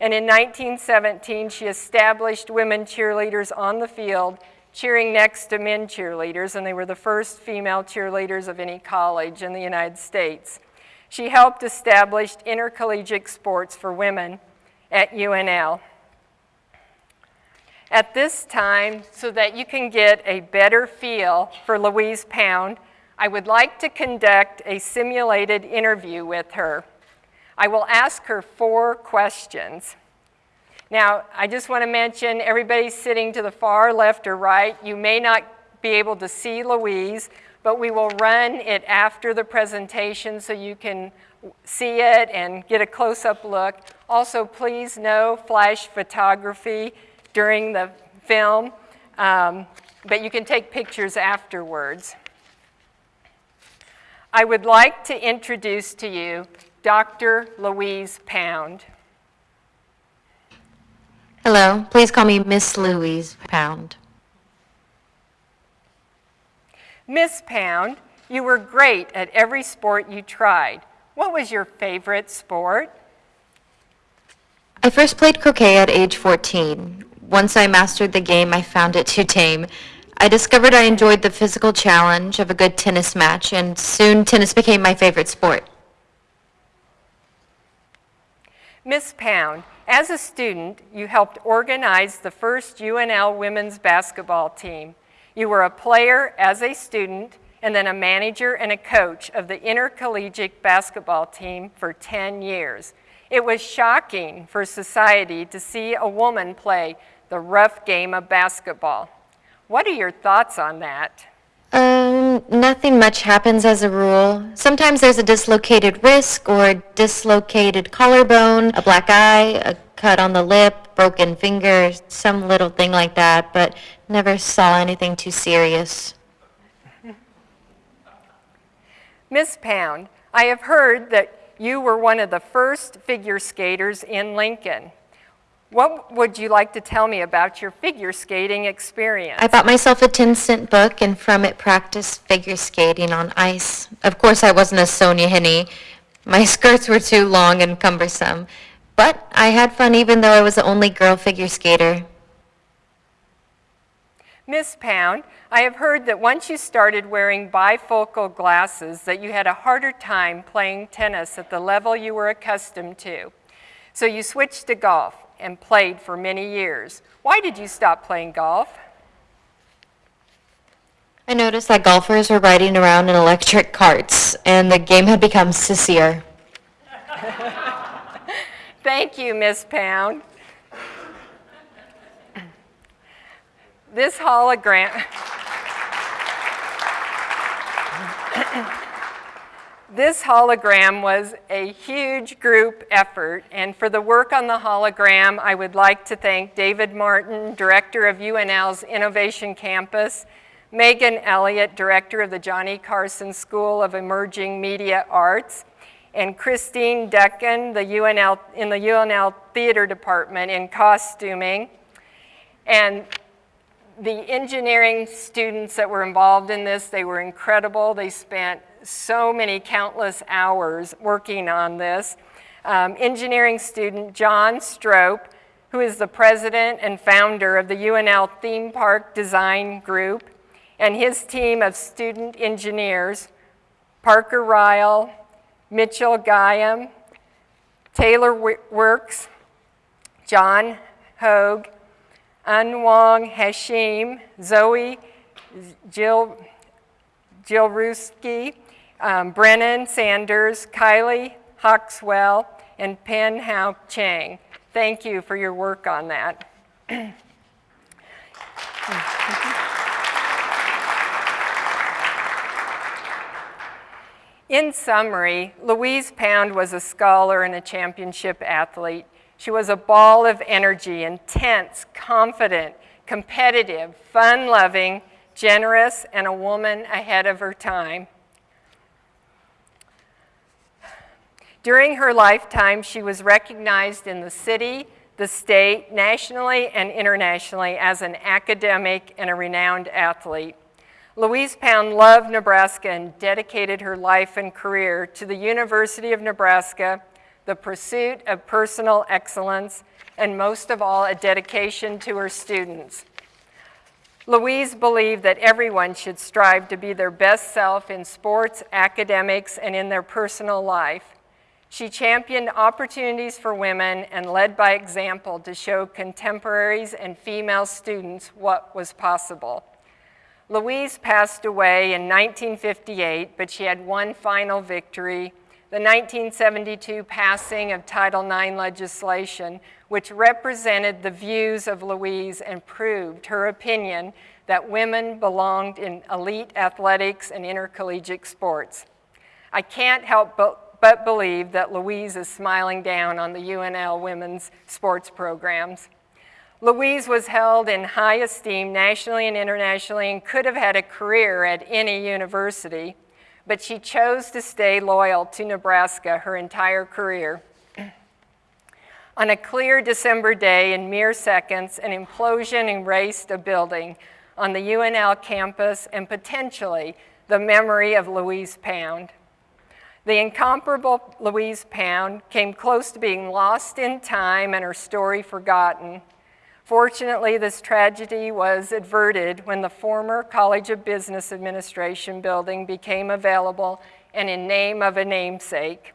And in 1917, she established women cheerleaders on the field, cheering next to men cheerleaders, and they were the first female cheerleaders of any college in the United States. She helped establish intercollegiate sports for women at UNL. At this time, so that you can get a better feel for Louise Pound, I would like to conduct a simulated interview with her. I will ask her four questions. Now, I just want to mention everybody sitting to the far left or right, you may not be able to see Louise, but we will run it after the presentation so you can see it and get a close-up look. Also, please no flash photography during the film, um, but you can take pictures afterwards. I would like to introduce to you Dr. Louise Pound. Hello, please call me Miss Louise Pound. Miss Pound, you were great at every sport you tried. What was your favorite sport? I first played croquet at age 14. Once I mastered the game, I found it too tame. I discovered I enjoyed the physical challenge of a good tennis match, and soon tennis became my favorite sport. Miss Pound, as a student, you helped organize the first UNL women's basketball team. You were a player as a student and then a manager and a coach of the intercollegiate basketball team for 10 years. It was shocking for society to see a woman play the rough game of basketball. What are your thoughts on that? Um, nothing much happens as a rule. Sometimes there's a dislocated wrist or a dislocated collarbone, a black eye, a cut on the lip, broken finger, some little thing like that, but never saw anything too serious. Miss Pound, I have heard that you were one of the first figure skaters in Lincoln. What would you like to tell me about your figure skating experience? I bought myself a 10 cent book and from it practiced figure skating on ice. Of course, I wasn't a Sonja Henie. My skirts were too long and cumbersome. But I had fun even though I was the only girl figure skater. Miss Pound, I have heard that once you started wearing bifocal glasses that you had a harder time playing tennis at the level you were accustomed to. So you switched to golf and played for many years. Why did you stop playing golf? I noticed that golfers were riding around in electric carts and the game had become sissier. Thank you, Miss Pound. This hologram. this hologram was a huge group effort, and for the work on the hologram, I would like to thank David Martin, Director of UNL's Innovation Campus, Megan Elliott, Director of the Johnny Carson School of Emerging Media Arts, and Christine Decken the UNL, in the UNL Theater Department in costuming. And the engineering students that were involved in this, they were incredible. They spent so many countless hours working on this. Um, engineering student John Strope, who is the president and founder of the UNL Theme Park Design Group, and his team of student engineers, Parker Ryle, Mitchell Guyam, Taylor Works, John Hogue, Anwang Hashim, Zoe Jill, Jilruski, um, Brennan Sanders, Kylie Hawkswell, and Pen Hao Chang. Thank you for your work on that. In summary, Louise Pound was a scholar and a championship athlete. She was a ball of energy, intense, confident, competitive, fun-loving, generous, and a woman ahead of her time. During her lifetime, she was recognized in the city, the state, nationally, and internationally as an academic and a renowned athlete. Louise Pound loved Nebraska and dedicated her life and career to the University of Nebraska, the pursuit of personal excellence, and most of all, a dedication to her students. Louise believed that everyone should strive to be their best self in sports, academics, and in their personal life. She championed opportunities for women and led by example to show contemporaries and female students what was possible. Louise passed away in 1958, but she had one final victory, the 1972 passing of Title IX legislation, which represented the views of Louise and proved her opinion that women belonged in elite athletics and intercollegiate sports. I can't help but, but believe that Louise is smiling down on the UNL women's sports programs. Louise was held in high esteem nationally and internationally and could have had a career at any university, but she chose to stay loyal to Nebraska her entire career. On a clear December day, in mere seconds, an implosion erased a building on the UNL campus and potentially the memory of Louise Pound. The incomparable Louise Pound came close to being lost in time and her story forgotten. Fortunately, this tragedy was averted when the former College of Business Administration building became available and in name of a namesake.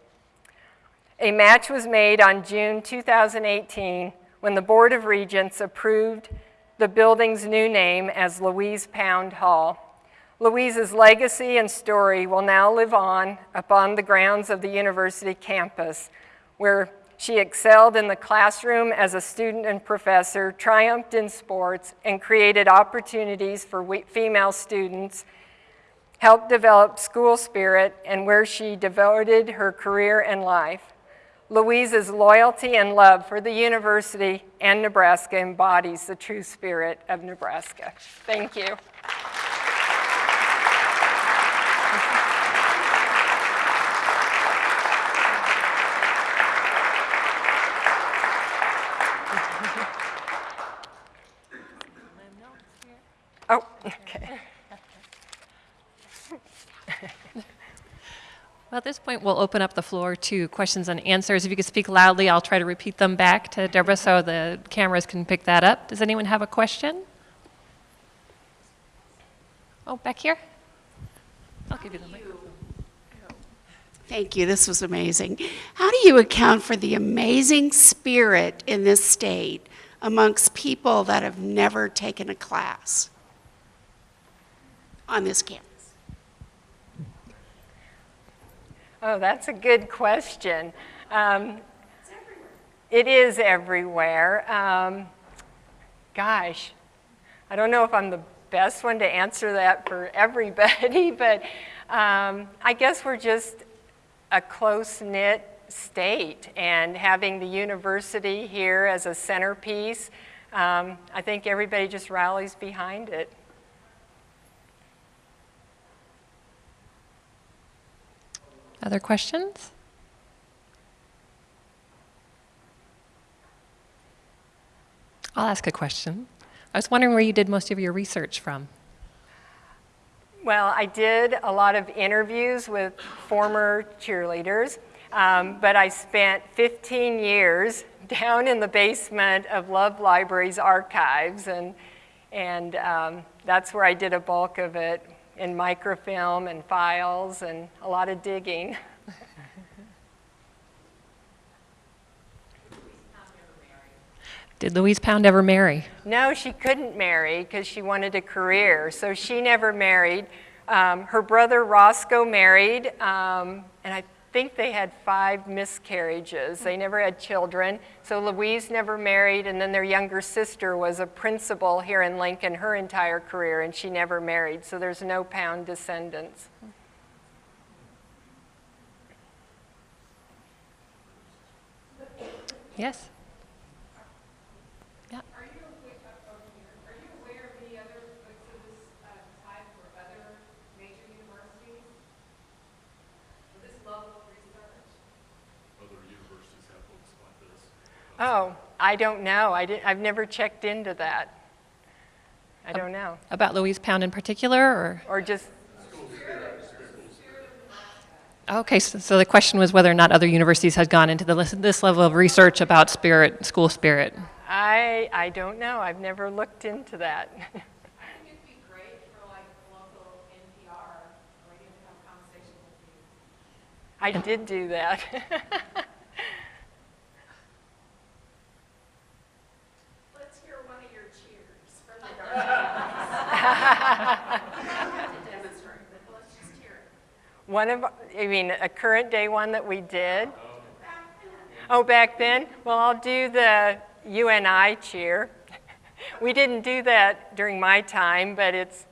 A match was made on June 2018 when the Board of Regents approved the building's new name as Louise Pound Hall. Louise's legacy and story will now live on upon the grounds of the university campus, where she excelled in the classroom as a student and professor, triumphed in sports, and created opportunities for female students, helped develop school spirit, and where she devoted her career and life. Louise's loyalty and love for the university and Nebraska embodies the true spirit of Nebraska. Thank you. Oh, okay. Well, at this point, we'll open up the floor to questions and answers. If you could speak loudly, I'll try to repeat them back to Deborah so the cameras can pick that up. Does anyone have a question? Oh, back here? I'll give you the mic. Thank you. This was amazing. How do you account for the amazing spirit in this state amongst people that have never taken a class on this campus? Oh, that's a good question. Um, it is everywhere. Um, gosh, I don't know if I'm the best one to answer that for everybody, but um, I guess we're just a close knit state, and having the university here as a centerpiece, um, I think everybody just rallies behind it. Other questions? I'll ask a question. I was wondering where you did most of your research from. Well, I did a lot of interviews with former cheerleaders, um, but I spent 15 years down in the basement of Love Library's archives, and, and um, that's where I did a bulk of it in microfilm and files and a lot of digging. Did Louise Pound ever marry? No, she couldn't marry because she wanted a career, so she never married. Um, her brother Roscoe married, um, and I think they had five miscarriages. They never had children, so Louise never married, and then their younger sister was a principal here in Lincoln her entire career, and she never married, so there's no Pound descendants. Yes? Yeah. Are you aware, uh, over here, are you aware of any other books of this uh, type for other major universities? For this level of research? Other universities have books like this. Oh, I don't know. I did, I've never checked into that. I don't know. About Louise Pound in particular, or? Or just Okay, so, so the question was whether or not other universities had gone into the, this level of research about spirit, school spirit. I, I don't know. I've never looked into that. I think it'd be great for like local NPR radio to have a conversation with you. I did do that. Let's hear one of your cheers from the dark. Demonstrate, but let's just hear it. One of, I mean, a current day one that we did. Oh, back then? Well, I'll do the UNI cheer. We didn't do that during my time, but it's,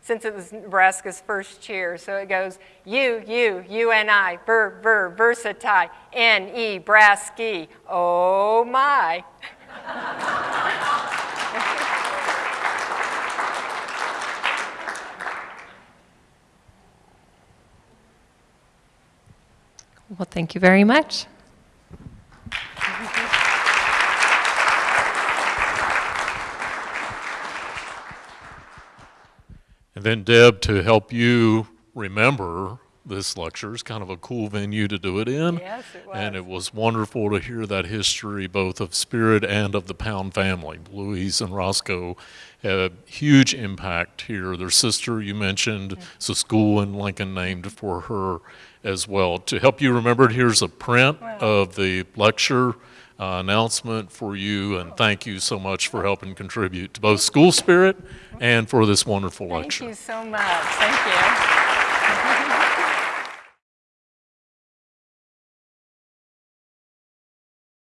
since it was Nebraska's first cheer, so it goes U, U, UNI, ver, ver, versatile, N-E, Brasky, oh my. Well, thank you very much. And then Deb, to help you remember this lecture, is kind of a cool venue to do it in. Yes, it And it was wonderful to hear that history, both of Spirit and of the Pound family. Louise and Roscoe had a huge impact here. Their sister, you mentioned, it's a school in Lincoln named for her as well. To help you remember here's a print of the lecture uh, announcement for you, and thank you so much for helping contribute to both school spirit and for this wonderful lecture. Thank you so much. Thank you.